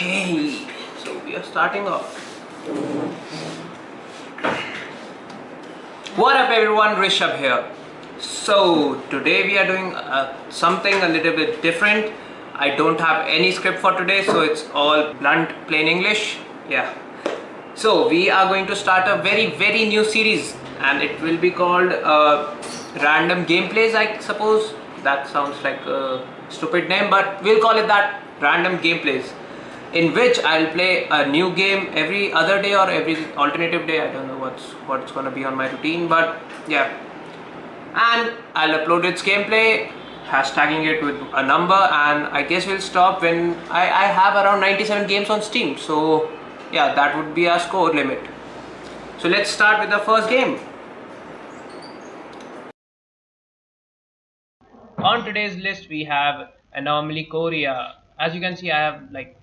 Hey, so we are starting off. What up everyone, Rishabh here. So today we are doing uh, something a little bit different. I don't have any script for today so it's all blunt plain English. Yeah. So we are going to start a very very new series and it will be called uh, Random Gameplays I suppose. That sounds like a stupid name but we'll call it that Random Gameplays in which I'll play a new game every other day or every alternative day. I don't know what's what's gonna be on my routine, but yeah. And I'll upload its gameplay, hashtagging it with a number, and I guess we'll stop when I, I have around 97 games on Steam. So yeah, that would be our score limit. So let's start with the first game. On today's list we have Anomaly Korea. As you can see I have like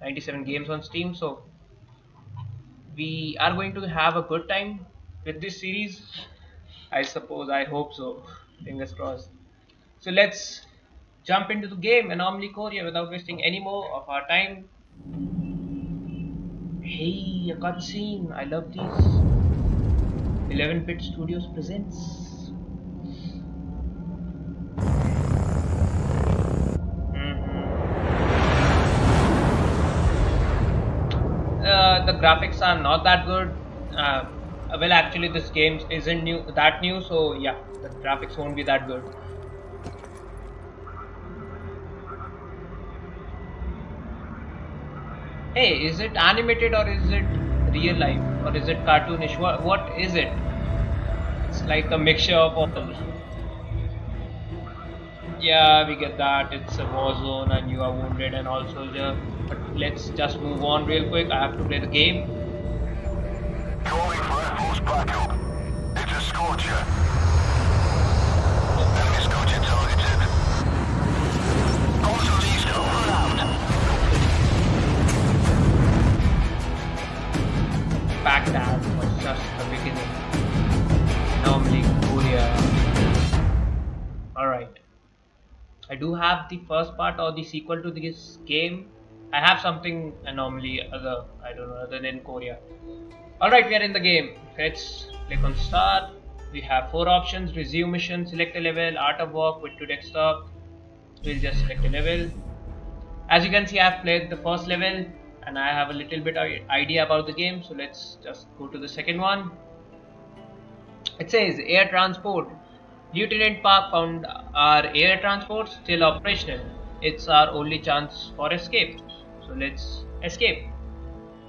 97 games on Steam. So we are going to have a good time with this series. I suppose, I hope so. Fingers crossed. So let's jump into the game Anomaly Korea without wasting any more of our time. Hey, a cutscene. I love these. 11-bit Studios presents. The graphics are not that good. Uh, well, actually, this game isn't new that new, so yeah, the graphics won't be that good. Hey, is it animated or is it real life or is it cartoonish? What what is it? It's like a mixture of all. Yeah, we get that. It's a war zone and you are wounded and all soldier but let's just move on real quick. I have to play the game. Calling for Air Force backup. It's a Scorcher. Enemy Scorcher targeted. Also east over out. Baghdad was just the beginning. Anomaly Korea. Alright. I do have the first part or the sequel to this game I have something anomaly other I don't know other than Korea. Alright, we are in the game. Let's click on start. We have four options resume mission, select a level, art of war, quit to desktop. We'll just select a level. As you can see, I have played the first level and I have a little bit of idea about the game. So let's just go to the second one. It says air transport. Lieutenant Park found our air transport still operational. It's our only chance for escape so let's escape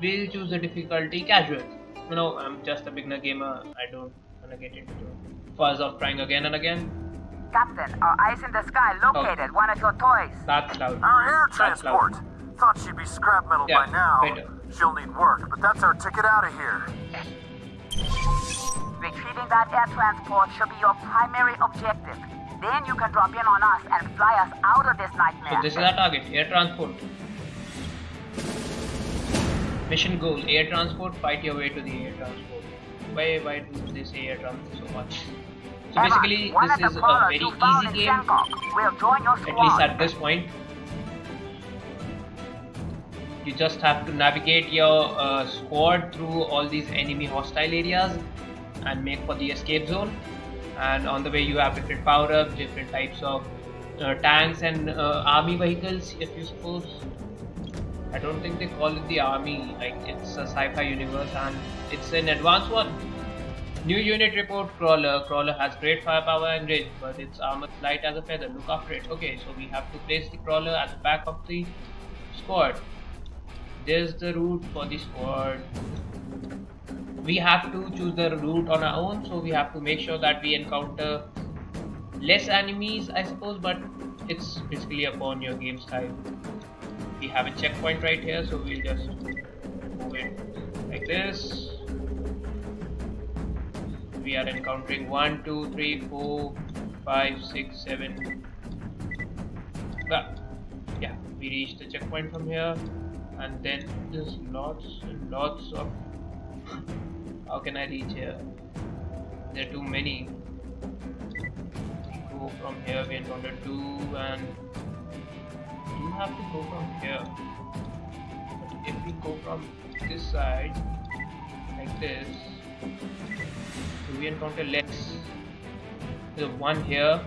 we'll choose the difficulty casual you know i'm just a beginner gamer i don't wanna get into the fuzz of trying again and again Captain, our eyes in the sky located oh. one of your toys. That's loud. Our air transport. Thought she'd be scrap metal yeah, by now. Better. She'll need work, but that's our ticket out of here. Retrieving that air transport should be your primary objective. Then you can drop in on us and fly us out of this nightmare. So this is our target, air transport. Mission goal: air transport. Fight your way to the air transport. Why why do they say air transport so much? So basically, this is a very easy game. At least at this point. You just have to navigate your uh, squad through all these enemy hostile areas and make for the escape zone. And on the way, you have different power ups, different types of uh, tanks and uh, army vehicles, if you suppose. I don't think they call it the army, like it's a sci-fi universe and it's an advanced one. New unit report Crawler. Crawler has great firepower and range, but its armor light as a feather. Look after it. Okay, so we have to place the Crawler at the back of the squad. There's the route for the squad. We have to choose the route on our own, so we have to make sure that we encounter less enemies, I suppose, but it's basically upon your game style we have a checkpoint right here so we'll just move it like this. We are encountering 1 2 3 4 5 6 7 ah, yeah we reach the checkpoint from here and then there's lots and lots of how can I reach here? There are too many. Go from here we encounter two and you have to go from here. But if we go from this side like this do we encounter less. There's one here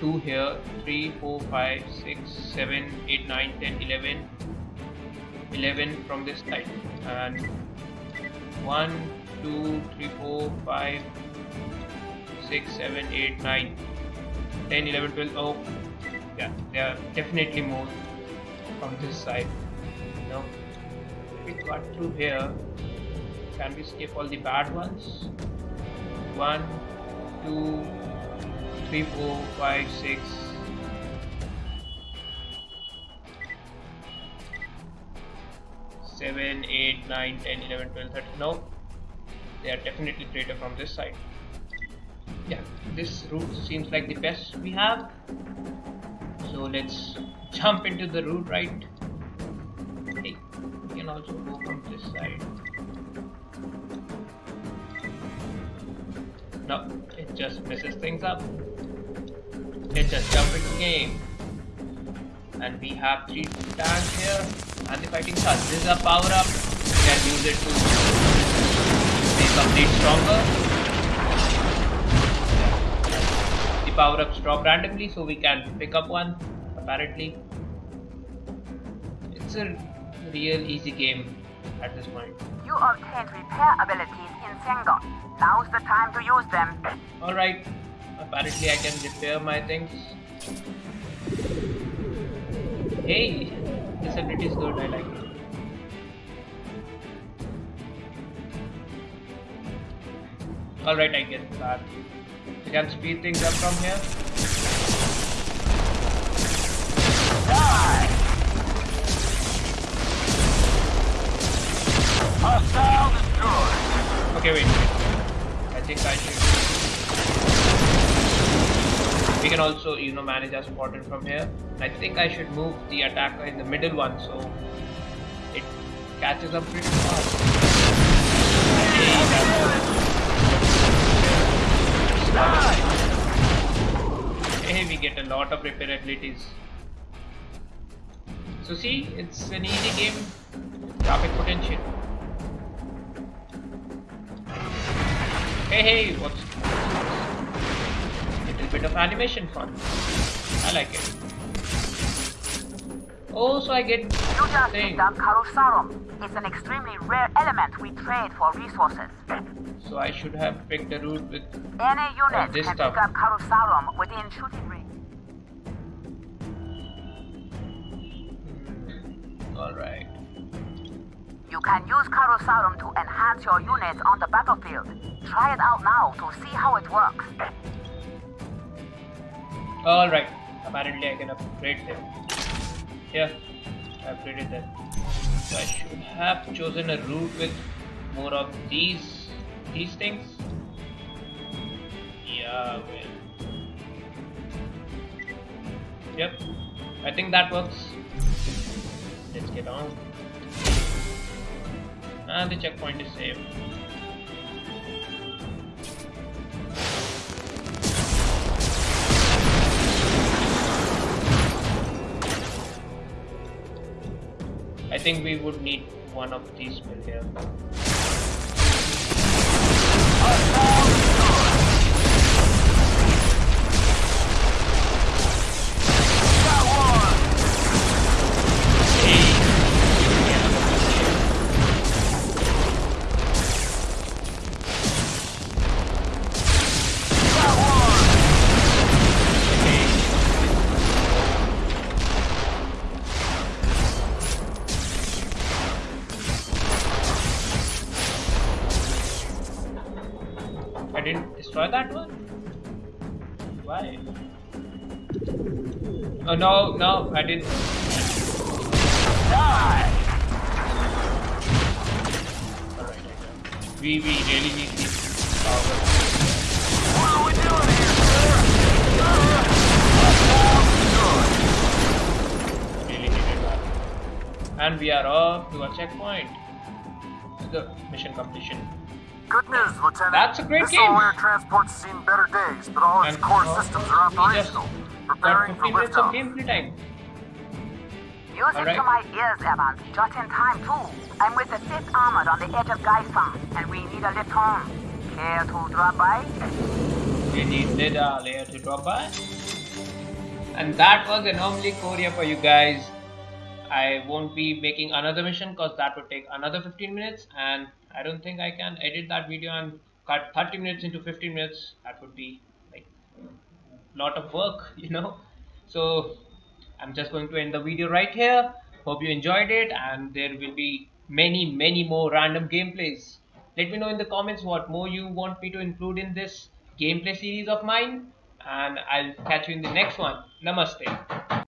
two here three four five six seven eight nine ten eleven. 11 from this side. And 1 2 3 4 5 6 7 8 9 10 11 12 oh yeah there are definitely more from this side no if we cut through here can we skip all the bad ones 1 2 3 4 5 6 7, 8, 9, 10, 11, 12, 13. No, they are definitely greater from this side. Yeah, this route seems like the best we have. So let's jump into the route right. Hey, we can also go from this side. No, it just messes things up. Let's just jump into game. And we have three tanks here and the fighting starts. This is a power up. You can use it to make complete stronger. The power ups drop randomly, so we can pick up one. Apparently, it's a real easy game at this point. You obtained repair abilities in Sengon. Now's the time to use them. All right. Apparently, I can repair my things. Hey, this ability is good. I like it. All right, I get that. Can speed things up from here. Die! Hostile destroyed. Okay, wait. I think I should. We can also, you know, manage our spotter from here. I think I should move the attacker in the middle one so it catches up pretty fast. Hey, we get a lot of repair abilities. So see, it's an easy game. Traffic potential. Hey, hey, what's little bit of animation fun. I like it. Oh, so I get You just thing. picked up Carusaurum. It's an extremely rare element we trade for resources. So I should have picked a route with. Any unit this can stuff. pick up Carusaurum within shooting range. Hmm, all right. You can use Carusaurum to enhance your units on the battlefield. Try it out now to see how it works. All right. Apparently, I can upgrade them. Yeah, I upgraded them. So I should have chosen a route with more of these these things. Yeah, well. Yep, I think that works. Let's get on. And the checkpoint is saved. Think we would need one of these mill here. Didn't destroy that one? Why? Oh no, no, I didn't. Die. We, we really need these power. What are we doing here, sir? Destroyed. Really needed that. And we are off to a checkpoint. The mission completion. Good news, Lieutenant. That's a great this game. all-air transport's seen better days, but all its And core uh, systems are operational. Preparing for 15 minutes of liftoff. gameplay time. Music Alright. to my ears, Evans. Just in time, too. I'm with the 5th Armored on the edge of Geisfarm, and we need a lift home. Care to drop by? We need Lida layer to drop by. And that was Anomaly Korea for you guys. I won't be making another mission because that would take another 15 minutes and I don't think I can edit that video and cut 30 minutes into 15 minutes. That would be like a lot of work, you know. So I'm just going to end the video right here. Hope you enjoyed it and there will be many many more random gameplays. Let me know in the comments what more you want me to include in this gameplay series of mine and I'll catch you in the next one. Namaste.